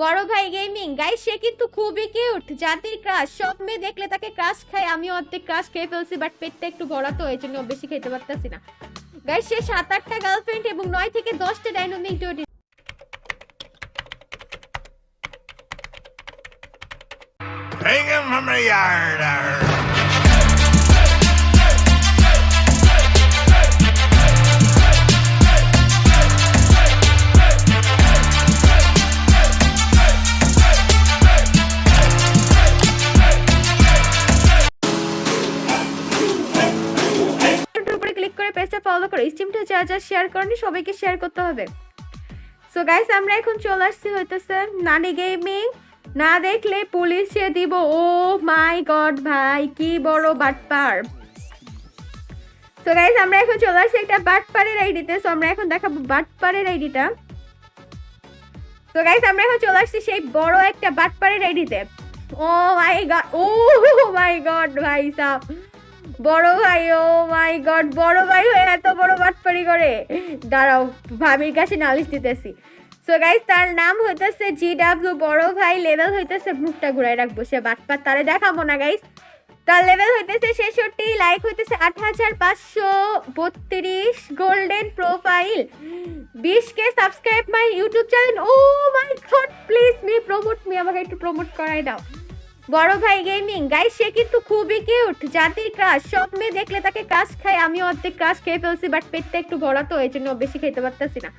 বড় ভাই gaming guys সে কিন্তু খুবই কিউট জাতির ক্রাশ সব মেয়ে দেখলে তাকে ক্রাশ খায়, আমি অর্ধেক ক্রাশ খেয়ে ফেলছি বাট পেটটা একটু বড়া তো, এই জন্য বেশি খেতে পারতেছি না গাইস সে সাত আটটা গার্লফ্রেন্ড এবং নয় থেকে দশটা dynamic duty Bring him from the yard. Follow করো স্টিমটা যা যা শেয়ার করনি সবাইকে শেয়ার করতে হবে। সো গাইস আমরা এখন চলে আসছি হইতেছে নানি গেমিং না দেখলে পুলিশে দিব। ও মাই গড ভাই, কি বড় বাটপার। সো গাইস আমরা এখন চলে আসছি একটা বাটপারের আইডিতে। সো আমরা এখন দেখাবো বাটপারের আইডিটা। তো গাইস আমরা এখন চলে আসছি সেই বড় একটা বাটপারের আইডিতে। ও my god O my god ভাই সাহ বড় ভাই, ও মাই গড বড় ভাই হয়ে এত বড় বাটপারি করে। দাঁড়াও, ভাবির কাছে নালিশ দিতেছি। সো গাইস তার নাম হইতেছে জি ডাব্লিউ বড় ভাই লেভেল হইতেছে মুখটা ঘুরাই রাখব, সে বাটপার, তারে দেখাবো না গাইস তার লেভেল হইতেছে ছেষট্টি লাইক হইতেছে আট হাজার পাঁচশো বত্রিশ গোল্ডেন প্রোফাইল বিশ কে subscribe my YouTube channel oh my God please me promote me আমাকে একটু প্রমোট করাই দাও। বড় ভাই গেমিং গাই সে কিন্তু খুবই কিউট জাতির ক্রাশ সব মেয়ে দেখলে তাকে ক্রাশ খায়। আমি অর্ধেক ক্রাশ খেয়ে ফেলছি বাট পেটটা একটু বড় তো, এই জন্য বেশি খেতে পারতেছি না।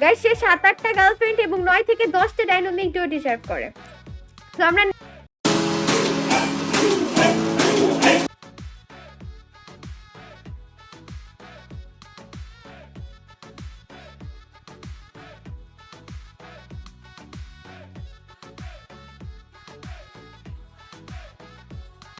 গাই সে সাত আটটা গার্লফ্রেন্ড এবং নয় থেকে দশটা ডাইনামিক ডিজার্ভ করে। তো আমরা